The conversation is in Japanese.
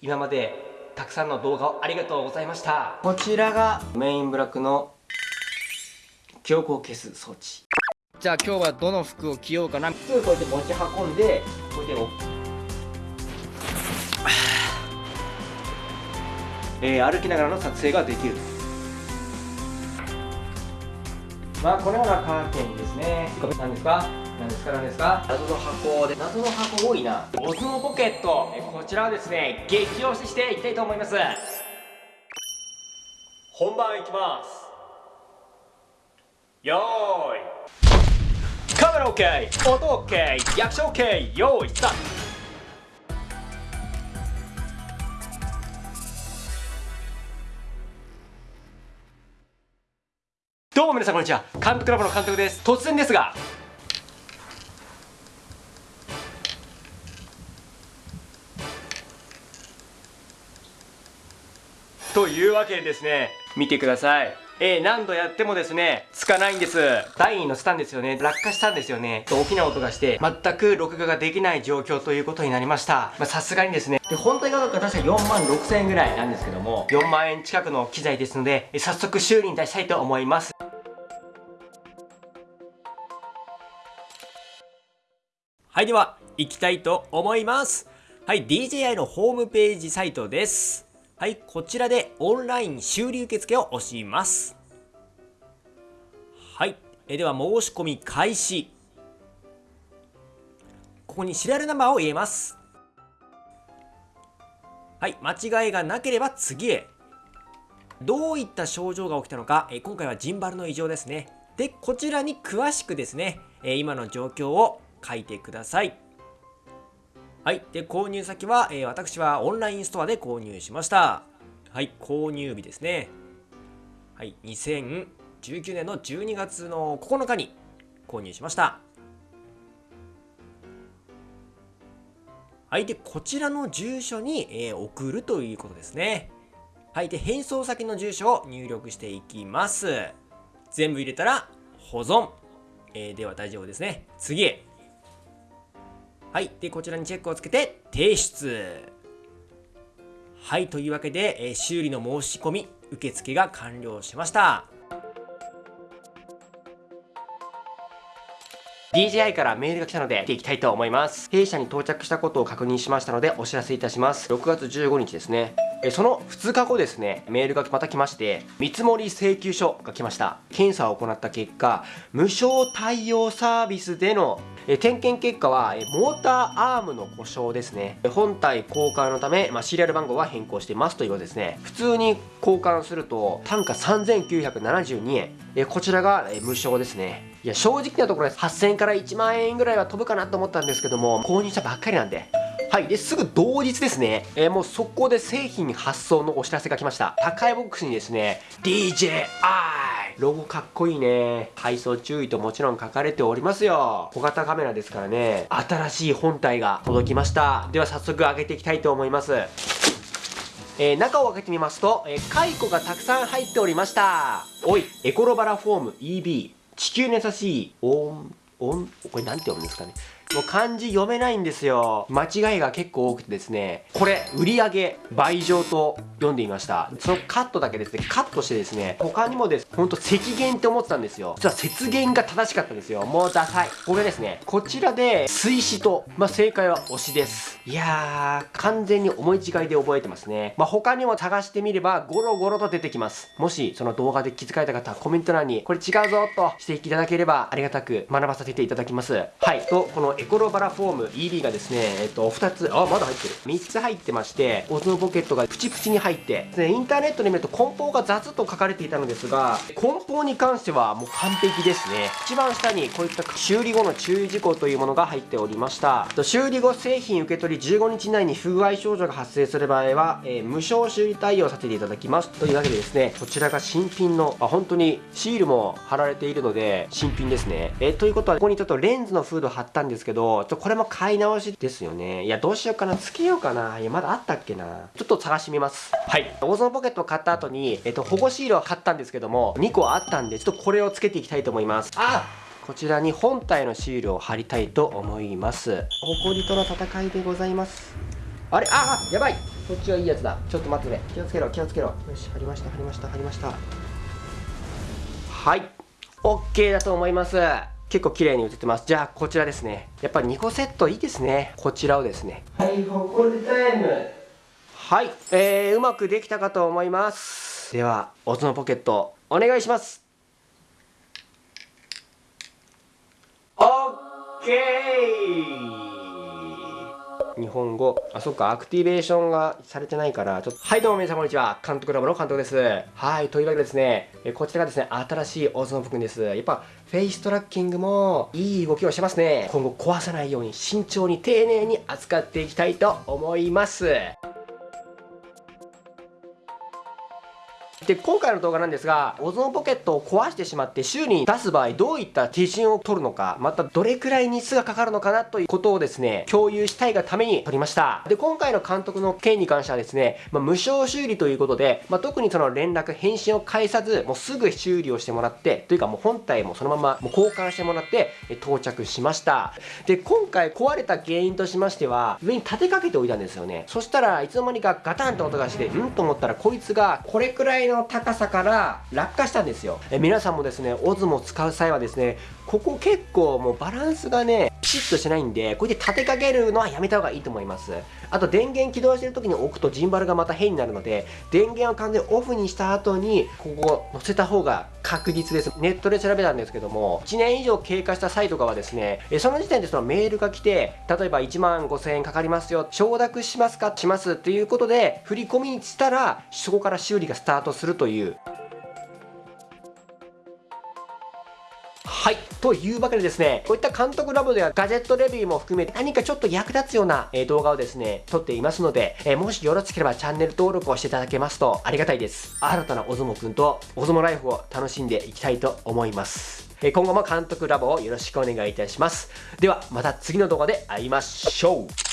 今までたくさんの動画をありがとうございました。こちらがメインブラックの強行消す装置。じゃあ今日はどの服を着ようかな。すぐこうやって持ち運んでこうやって えー、歩きながらの撮影ができる。まあこのようなカーテンですね。何ですか？何ですか何です。か謎の箱で謎の箱多いな。オズモポケット。こちらはですね激推ししていきたいと思います。本番いきます。よーい。カメラ OK 音 OK 役者 OK よーいスタート。どうも皆さんこんにちは。監督ラボの監督です。突然ですがというわけでですね見てくださいえー、何度やってもですね、つかないんです。台に乗せたんですよね。落下したんですよね。大きな音がして、全く録画ができない状況ということになりました。まあ、さすがにですね。で、本体価格は確か4万6千円ぐらいなんですけども、4万円近くの機材ですので、早速修理に出したいと思います。はい、では、行きたいと思います。はい、DJI のホームページサイトです。はい、こちらでオンライン修理受付を押します。はい、えでは申し込み開始。ここにシリアルナンバーを入れます。はい、間違いがなければ次へ。どういった症状が起きたのか、え今回はジンバルの異常ですね。で、こちらに詳しくですね、え今の状況を書いてください。はい。で、購入先は、えー、私はオンラインストアで購入しました。はい。購入日ですね。はい。2019年の12月の9日に購入しました。はい。で、こちらの住所に、えー、送るということですね。はい。で、返送先の住所を入力していきます。全部入れたら、保存。えー、では大丈夫ですね。次へ。はい。で、こちらにチェックをつけて、提出。はい。というわけで、え、修理の申し込み、受付が完了しました。DJI からメールが来たので、見ていきたいと思います。弊社に到着したことを確認しましたので、お知らせいたします。6月15日ですね。えその2日後ですね、メールがまた来まして、見積請求書が来ました。検査を行った結果、無償対応サービスでのえ点検結果は、えモーターアームの故障ですね。本体交換のため、まあ、シリアル番号は変更してますということですね。普通に交換すると、単価3972円。えこちらが、え無償ですね。いや、正直なところです。8000から1万円ぐらいは飛ぶかなと思ったんですけども、購入したばっかりなんで、はい。で、すぐ同日ですね、えー、もう速攻で製品発送のお知らせが来ました。高いボックスにですね、DJI! ロゴかっこいいね。配送注意ともちろん書かれておりますよ。小型カメラですからね、新しい本体が届きました。では早速開けていきたいと思います。えー、中を開けてみますと、えー、カイコがたくさん入っておりました。おい、エコロバラフォーム EB。地球に優しい、オン、オン、これなんて読むんですかね。もう漢字読めないんですよ。間違いが結構多くてですね、これ、売上倍上と読んでみました。そのカットだけですね、カットしてですね、他にもです、ほんと積減って思ってたんですよ。実は節減が正しかったんですよ。もうダサい。これですね、こちらで、水死と、まあ、正解は推しです。いやー、完全に思い違いで覚えてますね。まあ、他にも探してみれば、ゴロゴロと出てきます。もし、その動画で気づかれた方はコメント欄に、これ違うぞとしていただければ、ありがたく学ばさせていただきます。はい。と、こエコロバラフォーム EB がですね、えっと、2つ、あ、まだ入ってる。3つ入ってまして、オズのポケットがプチプチに入って、でインターネットで見ると梱包が雑と書かれていたのですが、梱包に関してはもう完璧ですね。一番下にこういった修理後の注意事項というものが入っておりました。修理後製品受け取り15日以内に不具合症状が発生する場合は、えー、無償修理対応させていただきます。というわけでですね、こちらが新品の、あ、本当にシールも貼られているので、新品ですね。えー、ということは、ここにちょっとレンズのフード貼ったんですけど、ちょこれも買い直しですよね。いや、どうしようかな。つけようかな。いや、まだあったっけな。ちょっと探してみます。はい。オーゾンポケットを買った後に、えっと、保護シールを買ったんですけども、2個あったんで、ちょっとこれをつけていきたいと思います。あこちらに本体のシールを貼りたいと思います。ホコリとの戦いでございます。あれ？ああやばいこっちはいいやつだちょっと待ってね気をつけろ気をつけろよし貼りました貼りました貼りましたはい OK だと思います結構綺麗に映ってます。じゃあこちらですね。やっぱり2個セットいいですね。こちらをですね。はいほこりタイム。はい。えー、うまくできたかと思います。ではオズのポケットお願いします。オッケー日本語。あそっか。アクティベーションがされてないからちょっと。はいどうも皆さんこんにちは。監督ラボの監督です。はいというわけでですねえこちらがですね新しいオズノブくんです。やっぱフェイストラッキングもいい動きをしてますね。今後壊さないように慎重に丁寧に扱っていきたいと思います。で今回の動画なんですがオゾンポケットを壊してしまって修理に出す場合どういった手順を取るのかまたどれくらい日数がかかるのかなということをですね共有したいがために撮りました。で今回の監督の件に関してはですね、まあ、無償修理ということで、まあ、特にその連絡返信を返さずもうすぐ修理をしてもらってというかもう本体もそのままもう交換してもらって到着しました。で今回壊れた原因としましては上に立てかけておいたんですよね。そしたらいつの間にかガタンと音がしてうん？と思ったらこいつがこれくらいのの高さから落下したんですよ。え皆さんもですねオズモ使う際はですねここ結構もうバランスがねピシッとしてないんでこうやって立てかけるのはやめた方がいいと思います。あと電源起動してる時に置くとジンバルがまた変になるので電源を完全オフにした後にここ乗せた方が確実です。ネットで調べたんですけども1年以上経過した際とかはですねその時点でそのメールが来て例えば1万5000円かかりますよ承諾しますか？しますっていうことで振り込みにしたらそこから修理がスタートするという。はい。というわけでですねこういった監督ラボではガジェットレビューも含めて何かちょっと役立つような、動画をですね撮っていますので、え、もしよろしければチャンネル登録をしていただけますとありがたいです。新たなお相撲くんとお相撲ライフを楽しんでいきたいと思います。今後も監督ラボをよろしくお願いいたします。ではまた次の動画で会いましょう。